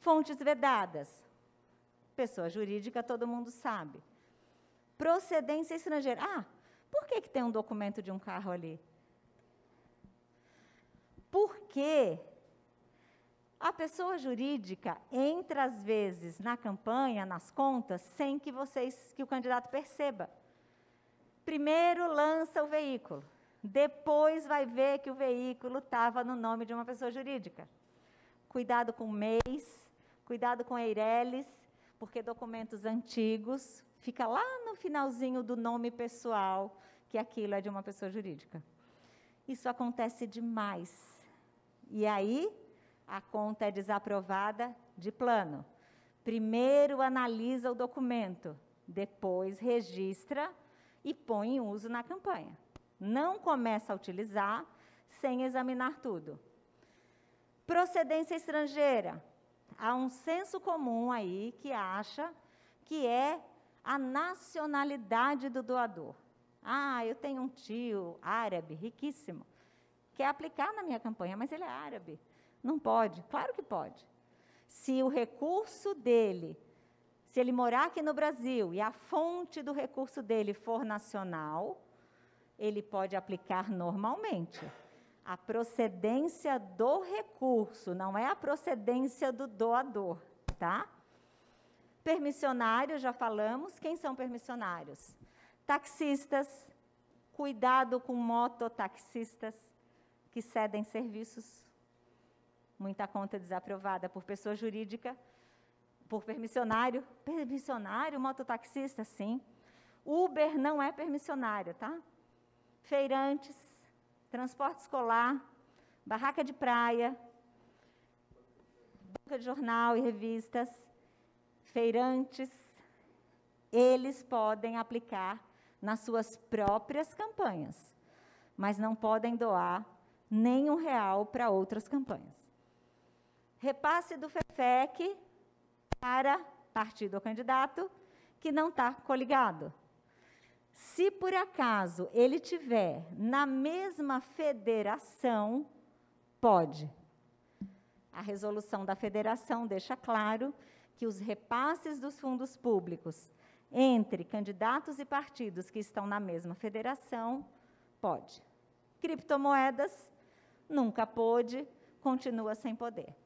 Fontes vedadas. Pessoa jurídica, todo mundo sabe. Procedência estrangeira. Ah, por que, que tem um documento de um carro ali? Porque a pessoa jurídica entra, às vezes, na campanha, nas contas, sem que vocês, que o candidato perceba. Primeiro lança o veículo, depois vai ver que o veículo estava no nome de uma pessoa jurídica. Cuidado com mês, cuidado com Eireles, porque documentos antigos fica lá no finalzinho do nome pessoal que aquilo é de uma pessoa jurídica. Isso acontece demais. E aí, a conta é desaprovada de plano. Primeiro analisa o documento, depois registra e põe em uso na campanha. Não começa a utilizar sem examinar tudo. Procedência estrangeira. Há um senso comum aí que acha que é a nacionalidade do doador. Ah, eu tenho um tio árabe, riquíssimo, quer aplicar na minha campanha, mas ele é árabe. Não pode? Claro que pode. Se o recurso dele, se ele morar aqui no Brasil e a fonte do recurso dele for nacional, ele pode aplicar normalmente. A procedência do recurso, não é a procedência do doador, tá? Permissionários, já falamos. Quem são permissionários? Taxistas, cuidado com mototaxistas que cedem serviços. Muita conta desaprovada por pessoa jurídica, por permissionário. Permissionário, mototaxista, sim. Uber não é permissionário, tá? Feirantes, transporte escolar, barraca de praia, banca de jornal e revistas, feirantes, eles podem aplicar nas suas próprias campanhas, mas não podem doar nem um real para outras campanhas. Repasse do FEFEC para partido ou candidato que não está coligado. Se por acaso ele tiver na mesma federação, pode. A resolução da federação deixa claro que os repasses dos fundos públicos entre candidatos e partidos que estão na mesma federação, pode. Criptomoedas, nunca pôde, continua sem poder.